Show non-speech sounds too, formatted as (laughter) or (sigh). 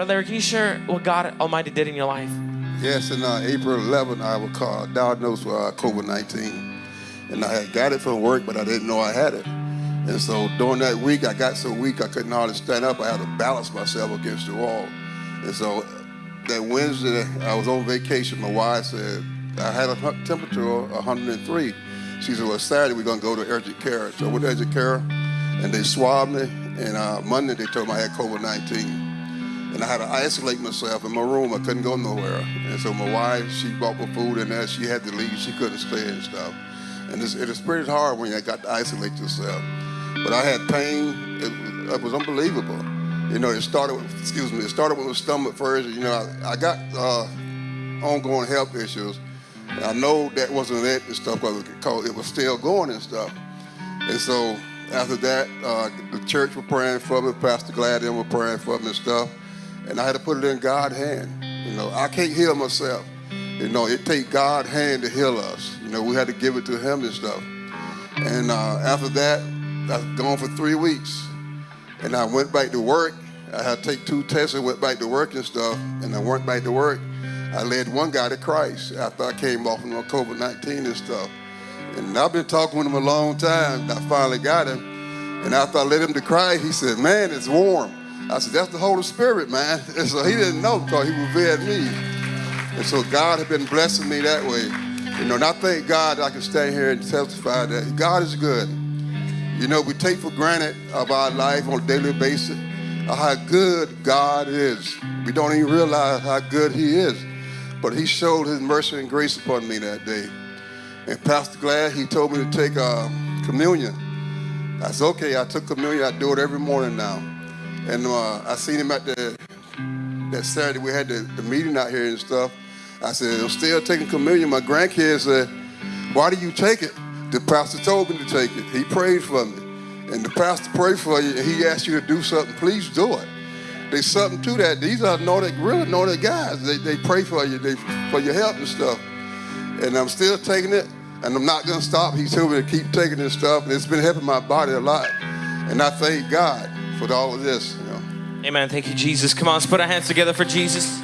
Brother Larry, can you share what God Almighty did in your life? Yes, in uh, April 11, I was uh, diagnosed with uh, COVID-19. And I had got it from work, but I didn't know I had it. And so during that week, I got so weak I couldn't hardly stand up. I had to balance myself against the wall. And so that Wednesday, I was on vacation. My wife said, I had a temperature of 103. She said, well, Saturday we're going to go to urgent care. So I went to urgent care, and they swabbed me. And uh, Monday, they told me I had COVID-19 and I had to isolate myself in my room. I couldn't go nowhere. And so my wife, she bought me food and that she had to leave. She couldn't stay and stuff. And it's, it is pretty hard when you got to isolate yourself. But I had pain. It, it was unbelievable. You know, it started with, excuse me, it started with my stomach first. You know, I, I got uh, ongoing health issues. And I know that wasn't it and stuff because it was still going and stuff. And so after that, uh, the church were praying for me, Pastor Glad and were praying for me and stuff. And I had to put it in God's hand. You know, I can't heal myself. You know, it take God's hand to heal us. You know, we had to give it to him and stuff. And uh, after that, I was gone for three weeks. And I went back to work. I had to take two tests and went back to work and stuff. And I went back to work. I led one guy to Christ after I came off from COVID-19 and stuff. And I've been talking with him a long time. I finally got him. And after I led him to Christ, he said, man, it's warm. I said, that's the Holy Spirit, man. (laughs) And so he didn't know because he revered me. And so God had been blessing me that way. You know, and I thank God that I can stand here and testify that God is good. You know, we take for granted of our life on a daily basis how good God is. We don't even realize how good he is. But he showed his mercy and grace upon me that day. And Pastor Glad, he told me to take uh, communion. I said, okay, I took communion. I do it every morning now. And uh, I seen him at the, that Saturday, we had the, the meeting out here and stuff. I said, I'm still taking communion. My grandkids said, why do you take it? The pastor told me to take it. He prayed for me. And the pastor prayed for you and he asked you to do something, please do it. There's something to that. These are anointed, really anointed guys. They, they pray for you, they, for your help and stuff. And I'm still taking it and I'm not gonna stop. He told me to keep taking this stuff and it's been helping my body a lot. And I thank God for all of this. You know. Amen. Thank you, Jesus. Come on, let's put our hands together for Jesus.